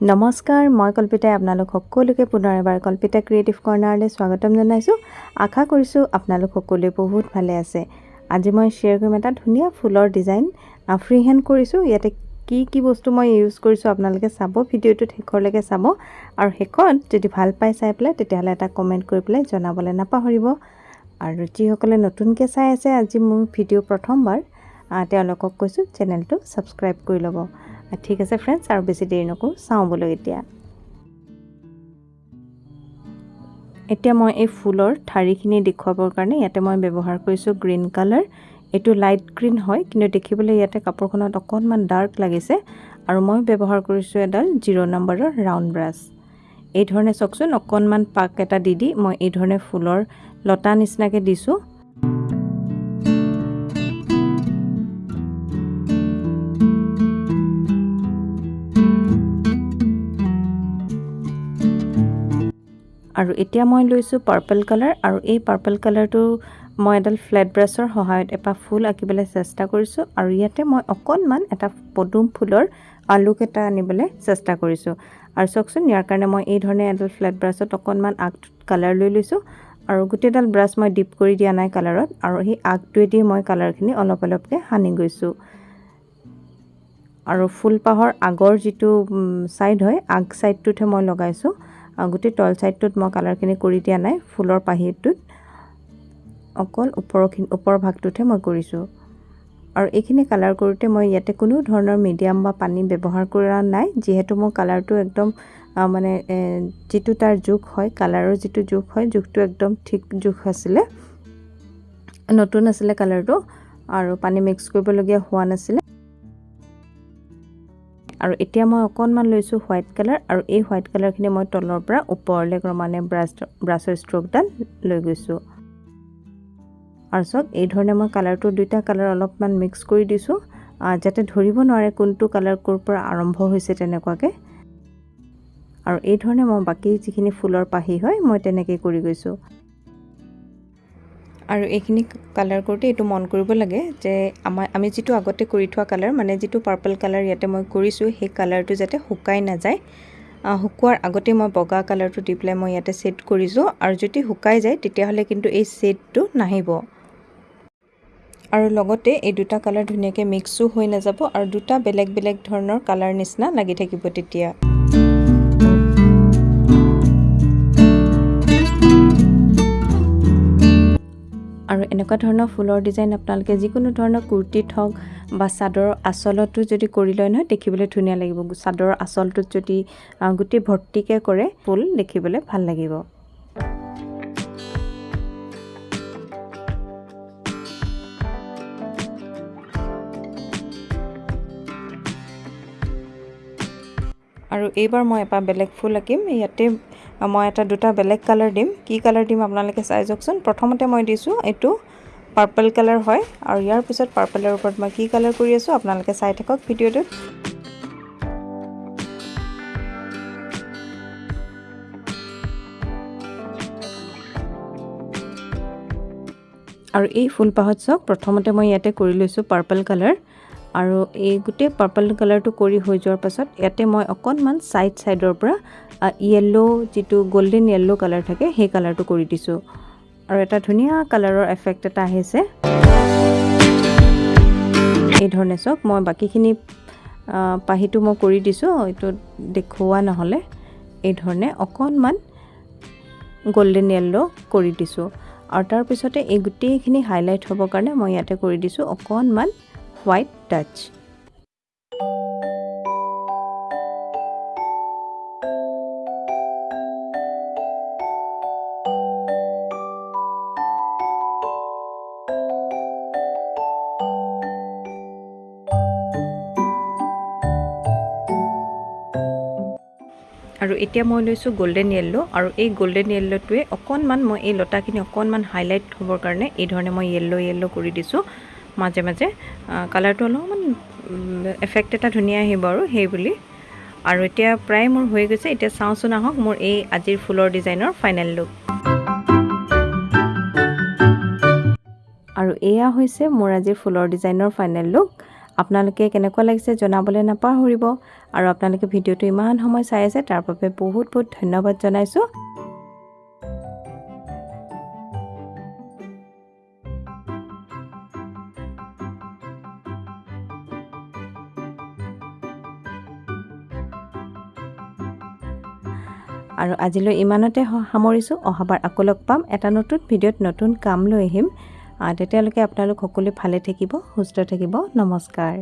নমস্কাৰ মই কল্পিতাই আপোনালোক সকলোকে পুনৰ এবাৰ কল্পিতা ক্ৰিয়েটিভ কৰ্ণাৰলৈ স্বাগতম জনাইছোঁ। আশা কৰিছোঁ আপোনালোক সকলোৱে বহুত ভালে আছে। আজি মই শ্বেয়াৰ কৰিম এটা ধুনীয়া ফুলৰ ডিজাইন ফ্ৰী হেণ্ড কৰিছোঁ। ইয়াতে কি কি বস্তু মই ইউজ কৰিছোঁ আপোনালোকে চাব ভিডিঅ'টোত শেষৰলৈকে চাব। আৰু শেষত যদি ভাল পাই চাই পেলাই তেতিয়াহ'লে এটা কমেণ্ট কৰি পেলাই জনাবলৈ নাপাহৰিব। আৰু যিসকলে নতুনকৈ চাই আছে আজি মোৰ ভিডিঅ' প্ৰথমবাৰ তেওঁলোকক কৈছোঁ চেনেলটো ছাবস্ক্ৰাইব কৰি ল'ব। ঠিক আছে ফ্ৰেণ্ডছ আৰু বেছি দেৰি নকৰোঁ। চাওঁ বোলো এতিয়া। এতিয়া মই এই ফুলৰ ঠাৰিখিনি দেখুৱাবৰ কাৰণে ইয়াতে মই ব্যৱহাৰ কৰিছোঁ গ্ৰীণ কালাৰ এইটো লাইট গ্ৰীণ হয় কিন্তু দেখিবলৈ ইয়াতে কাপোৰখনত অকণমান ডাৰ্ক লাগিছে। আৰু মই ব্যৱহাৰ কৰিছোঁ এডাল জিৰ' নম্বৰৰ ৰাউণ্ড ব্ৰাছ এই ধৰণে চাওকচোন অকণমান পাক এটা দি দি মই এই ধৰণে ফুলৰ লতা নিচিনাকৈ দিছোঁ। আৰু এতিয়া মই লৈছোঁ পাৰ্পল কালাৰ আৰু এই পাৰ্পল কালাৰটো মই এডাল ফ্লেট ব্ৰাছৰ সহায়ত এপাহ ফুল আঁকিবলৈ চেষ্টা কৰিছোঁ আৰু ইয়াতে মই অকণমান এটা পদুম ফুলৰ আলুক এটা আনিবলৈ চেষ্টা কৰিছোঁ। আৰু চাওকচোন ইয়াৰ কাৰণে মই এই ধৰণে এডাল ফ্লেট ব্ৰাছত অকণমান আগ কালাৰ লৈ লৈছোঁ আৰু গোটেইডাল ব্ৰাছ মই ডিপ কৰি দিয়া নাই কালাৰত আৰু সেই আগটোৱেদি মই কালাৰখিনি অলপ অলপকৈ সানি গৈছোঁ। আৰু ফুলপাহৰ আগৰ যিটো ছাইড হয় আগ ছাইডটোতহে মই লগাইছোঁ। গোটেই তল ছাইডটোত মই কালাৰখিনি কৰি দিয়া নাই ফুলৰ পাহিটোত অকল ওপৰৰখিনি ওপৰৰ ভাগটোতহে মই কৰিছোঁ। আৰু এইখিনি কালাৰ কৰোঁতে মই ইয়াতে কোনো ধৰণৰ মিডিয়াম বা পানী ব্যৱহাৰ কৰা নাই যিহেতু মোৰ কালাৰটো একদম মানে যিটো তাৰ জোখ হয় কালাৰৰ যিটো জোখ হয় জোখটো একদম ঠিক জোখ আছিলে। নতুন আছিলে কালাৰটো আৰু পানী মিক্স কৰিবলগীয়া হোৱা নাছিলে। আৰু এতিয়া মই অকণমান লৈছোঁ হোৱাইট কালাৰ আৰু এই হোৱাইট কালাৰখিনি মই তলৰ পৰা ওপৰলৈ ক্ৰমানে ব্ৰাছ ব্ৰাছৰ ষ্ট্ৰকডাল লৈ গৈছোঁ। আৰু চাওক এই ধৰণে মই কালাৰটো দুইটা কালাৰ অলপমান মিক্স কৰি দিছোঁ যাতে ধৰিব নোৱাৰে কোনটো কালাৰ ক'ৰ পৰা আৰম্ভ হৈছে তেনেকুৱাকৈ। আৰু এই ধৰণে মই বাকী যিখিনি ফুলৰ পাহি হয় মই তেনেকৈ কৰি গৈছোঁ। আৰু এইখিনি কালাৰ কৰোঁতে এইটো মন কৰিব লাগে যে আমাৰ আমি যিটো আগতে কৰি থোৱা কালাৰ মানে যিটো পাৰ্পল কালাৰ ইয়াতে মই কৰিছোঁ সেই কালাৰটো যাতে শুকাই নাযায়। শুকোৱাৰ আগতে মই বগা কালাৰটো দি পেলাই মই ইয়াতে ছেট কৰিছোঁ আৰু যদি শুকাই যায় তেতিয়াহ'লে কিন্তু এই ছেটটো নাহিব। আৰু লগতে এই দুটা কালাৰ ধুনীয়াকৈ মিক্সো হৈ নাযাব আৰু দুটা বেলেগ বেলেগ ধৰণৰ কালাৰ নিচিনা লাগি থাকিব তেতিয়া। আৰু এনেকুৱা ধৰণৰ ফুলৰ ডিজাইন আপোনালোকে যিকোনো ধৰণৰ কুৰ্তীত হওক বা চাদৰৰ আচলতো যদি কৰি লয় নহয় দেখিবলৈ ধুনীয়া লাগিব। চাদৰৰ আচলটোত যদি গোটেই ভৰ্তিকৈ কৰে ফুল দেখিবলৈ ভাল লাগিব। আৰু এইবাৰ মই এপাহ বেলেগ ফুল আঁকিম। ইয়াতে মই এটা দুটা বেলেগ কালাৰ দিম। কি কালাৰ দিম আপোনালোকে চাই যাওকচোন। প্ৰথমতে মই দিছোঁ এইটো পাৰ্পল কালাৰ হয় আৰু ইয়াৰ পিছত পাৰ্পলৰ ওপৰত মই কি কালাৰ কৰি আছোঁ আপোনালোকে চাই থাকক ভিডিঅ'টোত। আৰু এই ফুলপাহত চাওক প্ৰথমতে মই ইয়াতে কৰি লৈছোঁ পাৰ্পল কালাৰ। আৰু এই গোটেই পাৰ্পল কালাৰটো কৰি হৈ যোৱাৰ পাছত ইয়াতে মই অকণমান ছাইড ছাইডৰ পৰা য়েল্ল' যিটো গল্ডেন য়েল্ল' কালাৰ থাকে সেই কালাৰটো কৰি দিছোঁ। আৰু এটা ধুনীয়া কালাৰৰ এফেক্ট এটা আহিছে। এই ধৰণে চাওক মই বাকীখিনি পাহিটো মই কৰি দিছোঁ এইটো দেখুওৱা নহ'লে। এই ধৰণে অকণমান গল্ডেন য়েল্ল' কৰি দিছোঁ। আৰু তাৰপিছতে এই গোটেইখিনি হাইলাইট হ'বৰ কাৰণে মই ইয়াতে কৰি দিছোঁ অকণমান হোৱাইট টাচ আৰু এতিয়া মই লৈছোঁ গল্ডেন য়েল্ল' আৰু এই গল্ডেন য়েল্ল'টোৱে অকণমান মই এই লতাখিনি অকণমান হাইলাইট হ'বৰ কাৰণে এই ধৰণে মই য়েল্ল' য়েল্ল' কৰি দিছোঁ। মাজে মাজে কালাৰটো অলপমান এফেক্ট এটা ধুনীয়া আহিব আৰু সেই বুলি। আৰু এতিয়া প্ৰায় মোৰ হৈ গৈছে এতিয়া চাওঁচোন আহক মোৰ এই আজিৰ ফুলৰ ডিজাইনৰ ফাইনেল লুক আৰু এয়া হৈছে মোৰ আজিৰ ফুলৰ ডিজাইনৰ ফাইনেল লুক আপোনালোকে কেনেকুৱা লাগিছে জনাবলৈ নাপাহৰিব। আৰু আপোনালোকে ভিডিঅ'টো ইমান সময় চাই আছে তাৰ বাবে বহুত বহুত ধন্যবাদ জনাইছোঁ। আৰু আজিলৈ ইমানতে সামৰিছোঁ। অহাবাৰ আকৌ লগ পাম। এটা নতুন ভিডিঅ'ত নতুন কাম লৈ আহিম। তেতিয়ালৈকে আপোনালোক সকলোৱে ভালে থাকিব সুস্থ থাকিব। নমস্কাৰ।